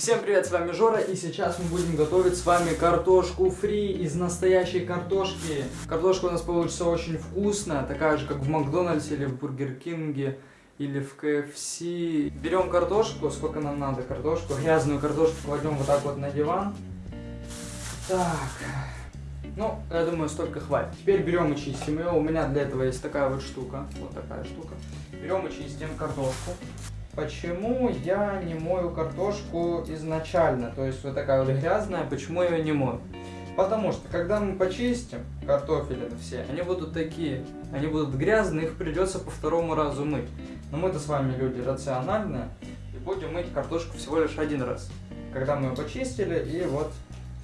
Всем привет, с вами Жора, и сейчас мы будем готовить с вами картошку фри из настоящей картошки. Картошка у нас получится очень вкусная, такая же, как в Макдональдсе или в Бургер Кинге или в КФС. Берем картошку, сколько нам надо картошку, грязную картошку кладем вот так вот на диван. Так, ну, я думаю, столько хватит. Теперь берем и чистим ее. У меня для этого есть такая вот штука, вот такая штука. Берем и чистим картошку. Почему я не мою картошку изначально? То есть вот такая вот грязная, почему я ее не мою? Потому что, когда мы почистим картофели все, они будут такие, они будут грязные, их придется по второму разу мыть. Но мы-то с вами люди рациональные, и будем мыть картошку всего лишь один раз. Когда мы ее почистили, и вот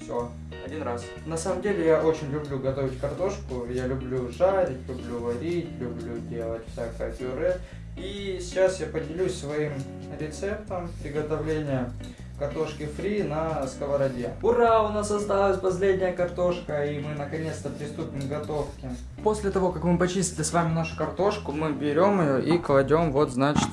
все, один раз. На самом деле я очень люблю готовить картошку, я люблю жарить, люблю варить, люблю делать всякое пюре. И сейчас я поделюсь своим рецептом приготовления картошки фри на сковороде. Ура, у нас осталась последняя картошка, и мы наконец-то приступим к готовке. После того, как мы почистили с вами нашу картошку, мы берем ее и кладем вот, значит,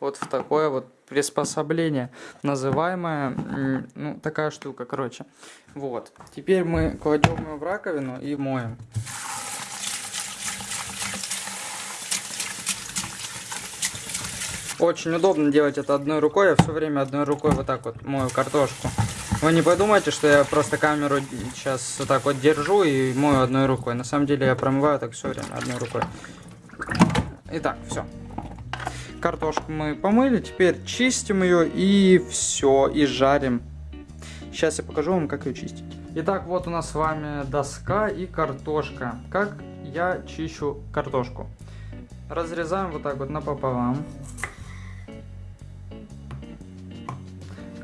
вот в такое вот приспособление, называемое, ну, такая штука, короче. Вот. Теперь мы кладем ее в раковину и моем. Очень удобно делать это одной рукой. Я все время одной рукой вот так вот мою картошку. Вы не подумайте, что я просто камеру сейчас вот так вот держу и мою одной рукой. На самом деле я промываю так все время одной рукой. Итак, все. Картошку мы помыли, теперь чистим ее и все, и жарим. Сейчас я покажу вам, как ее чистить. Итак, вот у нас с вами доска и картошка. Как я чищу картошку? Разрезаем вот так вот напополам.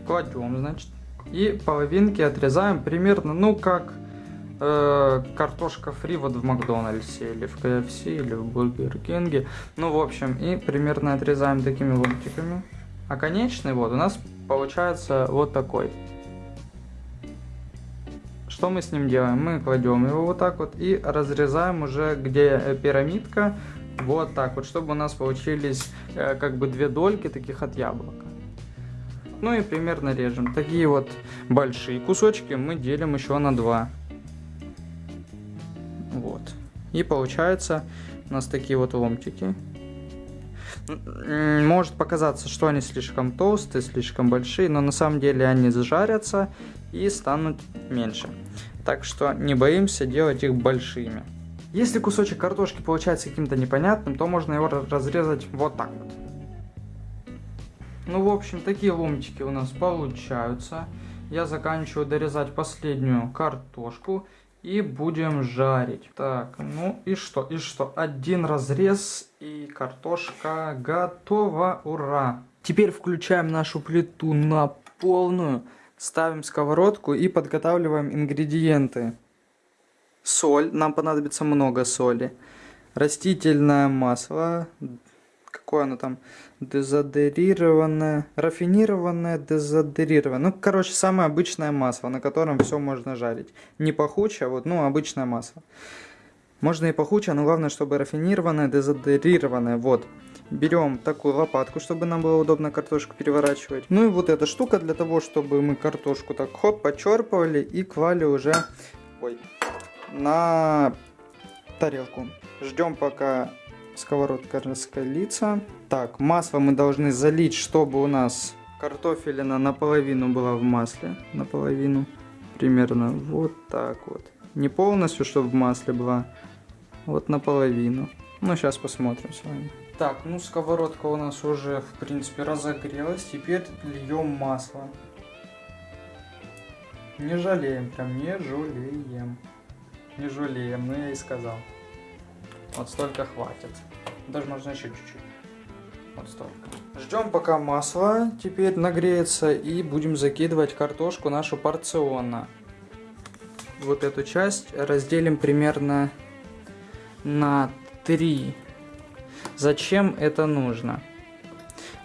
Кладем, значит, и половинки отрезаем примерно, ну, как э, картошка фри вот в Макдональдсе, или в КФС, или в Бургер Кинге. Ну, в общем, и примерно отрезаем такими ломтиками. А конечный вот у нас получается вот такой. Что мы с ним делаем? Мы кладем его вот так вот и разрезаем уже, где пирамидка, вот так вот, чтобы у нас получились э, как бы две дольки таких от яблока. Ну и примерно режем. Такие вот большие кусочки мы делим еще на два. Вот. И получается у нас такие вот ломтики. Может показаться, что они слишком толстые, слишком большие, но на самом деле они зажарятся и станут меньше. Так что не боимся делать их большими. Если кусочек картошки получается каким-то непонятным, то можно его разрезать вот так вот. Ну, в общем, такие ломтики у нас получаются. Я заканчиваю дорезать последнюю картошку и будем жарить. Так, ну и что, и что? Один разрез и картошка готова, ура! Теперь включаем нашу плиту на полную, ставим сковородку и подготавливаем ингредиенты. Соль, нам понадобится много соли. Растительное масло, какое оно там, дезодерированное, рафинированное, дезодерированное. Ну, короче, самое обычное масло, на котором все можно жарить. Не пахучее, вот, ну, обычное масло. Можно и пахучее, но главное, чтобы рафинированное, дезодерированное, вот. Берем такую лопатку, чтобы нам было удобно картошку переворачивать. Ну и вот эта штука для того, чтобы мы картошку так хоп, почерпывали и клали уже ой, на тарелку. Ждем пока сковородка раскалится. Так, масло мы должны залить, чтобы у нас картофелина наполовину была в масле. Наполовину. Примерно вот так вот. Не полностью, чтобы в масле была. Вот наполовину. Ну, сейчас посмотрим с вами. Так, ну сковородка у нас уже, в принципе, разогрелась. Теперь льем масло. Не жалеем, прям не жалеем. Не жалеем, ну я и сказал. Вот столько хватит. Даже можно еще чуть-чуть. Вот столько. Ждем пока масло теперь нагреется и будем закидывать картошку нашу порционно. Вот эту часть разделим примерно на 3. Зачем это нужно?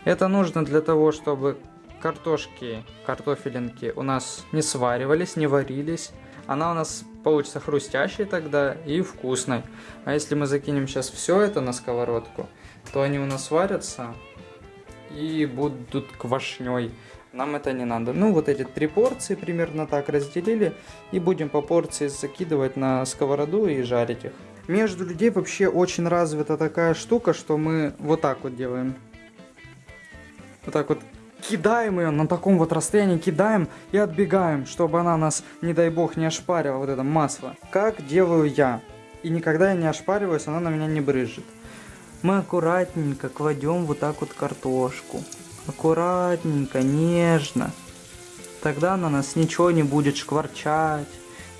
Это нужно для того, чтобы картошки, картофелинки у нас не сваривались, не варились. Она у нас получится хрустящей тогда и вкусной. А если мы закинем сейчас все это на сковородку, то они у нас варятся и будут квашней. нам это не надо. Ну, вот эти три порции примерно так разделили. И будем по порции закидывать на сковороду и жарить их. Между людей вообще очень развита такая штука, что мы вот так вот делаем. Вот так вот кидаем ее на таком вот расстоянии, кидаем и отбегаем, чтобы она нас, не дай бог, не ошпарила вот это масло. Как делаю я. И никогда я не ошпариваюсь, она на меня не брызжет. Мы аккуратненько кладем вот так вот картошку. Аккуратненько, нежно. Тогда на нас ничего не будет шкварчать,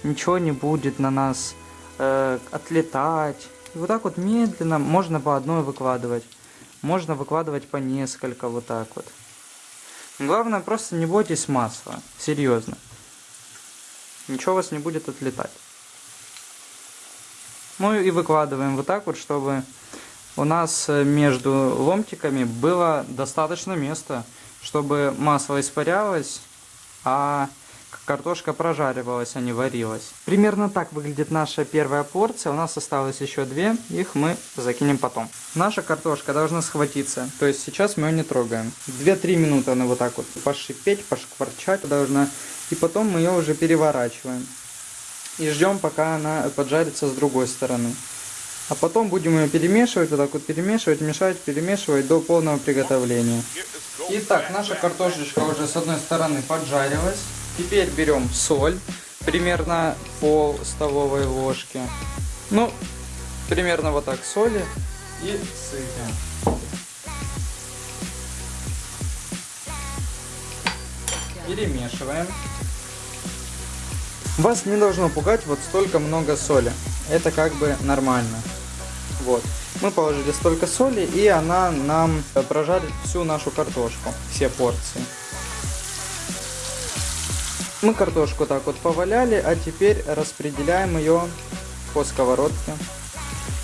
ничего не будет на нас э, отлетать. И вот так вот медленно можно по одной выкладывать. Можно выкладывать по несколько вот так вот. Главное, просто не бойтесь масла. Серьезно. Ничего у вас не будет отлетать. Ну и выкладываем вот так вот, чтобы у нас э, между ломтиками было достаточно места, чтобы масло испарялось, а картошка прожаривалась, а не варилась. Примерно так выглядит наша первая порция. У нас осталось еще две, их мы закинем потом. Наша картошка должна схватиться, то есть сейчас мы ее не трогаем. 2-3 минуты она вот так вот пошипеть, пошкварчать должна, и потом мы ее уже переворачиваем. И ждем, пока она поджарится с другой стороны. А потом будем ее перемешивать, вот так вот перемешивать, мешать, перемешивать до полного приготовления. Итак, наша картошечка уже с одной стороны поджарилась. Теперь берем соль, примерно пол столовой ложки. Ну, примерно вот так соли и сыпем. Перемешиваем. Вас не должно пугать вот столько много соли. Это как бы нормально. Вот. Мы положили столько соли, и она нам прожарит всю нашу картошку, все порции. Мы картошку так вот поваляли, а теперь распределяем ее по сковородке,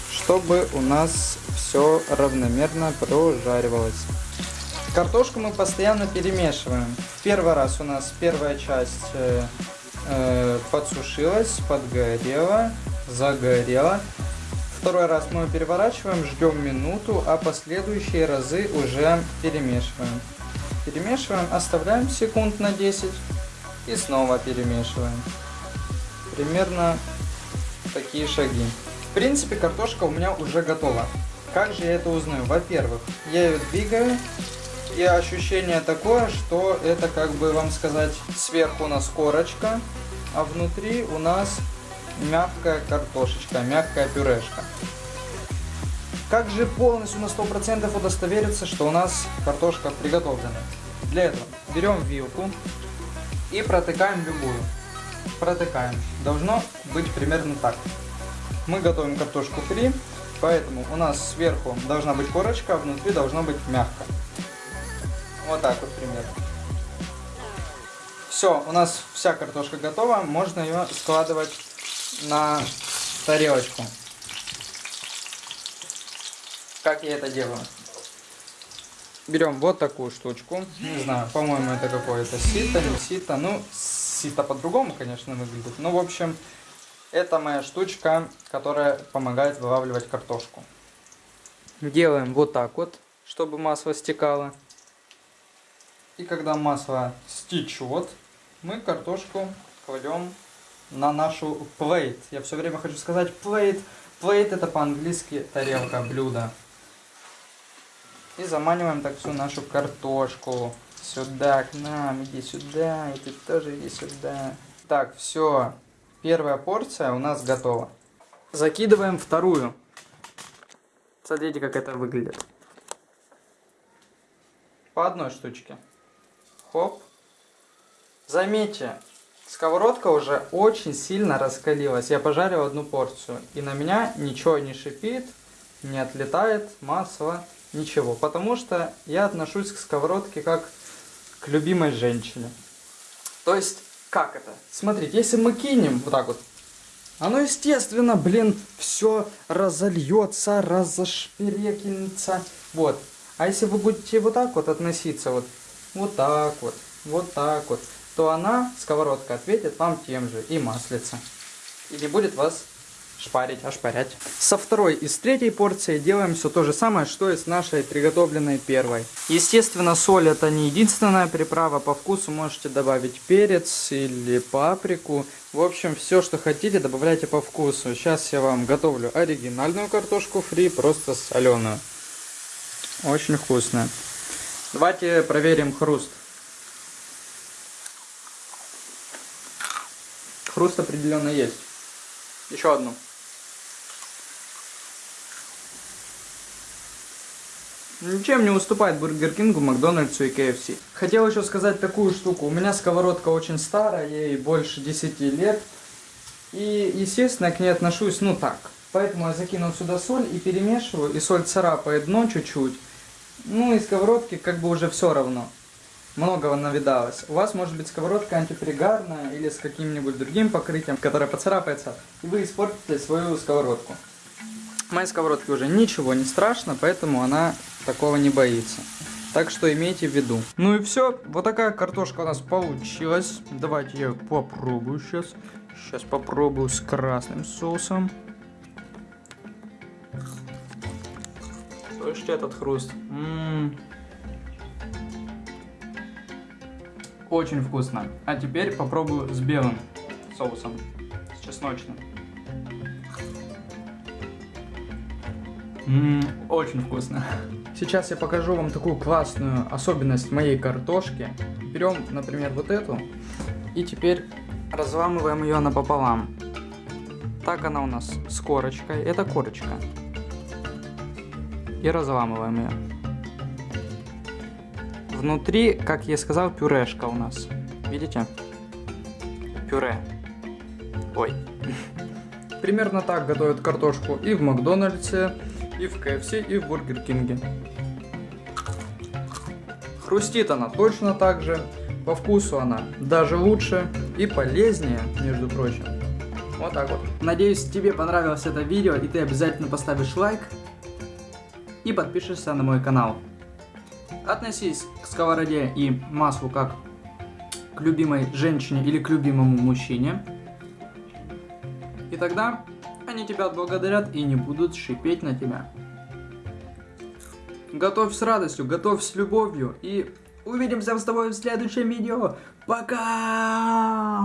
чтобы у нас все равномерно прожаривалось. Картошку мы постоянно перемешиваем. Первый раз у нас первая часть э, э, подсушилась, подгорела, загорела. Второй раз мы ее переворачиваем, ждем минуту, а последующие разы уже перемешиваем. Перемешиваем, оставляем секунд на 10 и снова перемешиваем. Примерно такие шаги. В принципе, картошка у меня уже готова. Как же я это узнаю? Во-первых, я ее двигаю, и ощущение такое, что это, как бы вам сказать, сверху у нас корочка, а внутри у нас мягкая картошечка, мягкая пюрешка. Как же полностью на 100% удостовериться, что у нас картошка приготовлена? Для этого берем вилку, и протыкаем любую. Протыкаем. Должно быть примерно так. Мы готовим картошку фри, поэтому у нас сверху должна быть корочка, а внутри должно быть мягко. Вот так вот примерно. Все, у нас вся картошка готова, можно ее складывать на тарелочку. Как я это делаю? Берем вот такую штучку. Не знаю, по-моему, это какое-то сито, сито. Ну, сито по-другому, конечно, выглядит. Ну, в общем, это моя штучка, которая помогает вылавливать картошку. Делаем вот так вот, чтобы масло стекало. И когда масло стечет, мы картошку кладем на нашу плейт. Я все время хочу сказать плейт. Плейт это по-английски тарелка, блюдо. И заманиваем так всю нашу картошку. Сюда, к нам, иди сюда, и ты тоже иди сюда. Так, все. Первая порция у нас готова. Закидываем вторую. Смотрите, как это выглядит. По одной штучке. Хоп. Заметьте, сковородка уже очень сильно раскалилась. Я пожарил одну порцию. И на меня ничего не шипит, не отлетает масло ничего. Потому что я отношусь к сковородке как к любимой женщине. То есть, как это? Смотрите, если мы кинем вот так вот, оно, естественно, блин, все разольется, разошперекинется. Вот. А если вы будете вот так вот относиться, вот, вот так вот, вот так вот, то она, сковородка, ответит вам тем же и маслица. И не будет вас шпарить, ошпарять. Со второй и с третьей порции делаем все то же самое, что и с нашей приготовленной первой. Естественно, соль это не единственная приправа. По вкусу можете добавить перец или паприку. В общем, все, что хотите, добавляйте по вкусу. Сейчас я вам готовлю оригинальную картошку фри, просто соленую. Очень вкусная. Давайте проверим хруст. Хруст определенно есть. Еще одну. Ничем не уступает Бургер Кингу, Макдональдсу и KFC. Хотел еще сказать такую штуку. У меня сковородка очень старая, ей больше 10 лет. И, естественно, к ней отношусь, ну так. Поэтому я закинул сюда соль и перемешиваю, и соль царапает дно чуть-чуть. Ну и сковородки как бы уже все равно. Многого навидалось. У вас может быть сковородка антипригарная или с каким-нибудь другим покрытием, которое поцарапается, и вы испортите свою сковородку. Моей сковородке уже ничего не страшно, поэтому она такого не боится. Так что имейте в виду. Ну и все. Вот такая картошка у нас получилась. Давайте я попробую сейчас. Сейчас попробую с красным соусом. Слышите этот хруст? М -м -м. Очень вкусно. А теперь попробую с белым соусом. С чесночным. Ммм, очень вкусно. Сейчас я покажу вам такую классную особенность моей картошки. Берем, например, вот эту. И теперь разламываем ее напополам. Так она у нас с корочкой. Это корочка. И разламываем ее. Внутри, как я сказал, пюрешка у нас. Видите? Пюре. Ой. Примерно так готовят картошку и в Макдональдсе, и в КФС, и в Бургер Кинге. Хрустит она точно так же, по вкусу она даже лучше и полезнее, между прочим. Вот так вот. Надеюсь, тебе понравилось это видео, и ты обязательно поставишь лайк и подпишешься на мой канал. Относись к сковороде и маслу как к любимой женщине или к любимому мужчине. И тогда они тебя отблагодарят и не будут шипеть на тебя. Готовь с радостью, готовь с любовью и увидимся с тобой в следующем видео. Пока!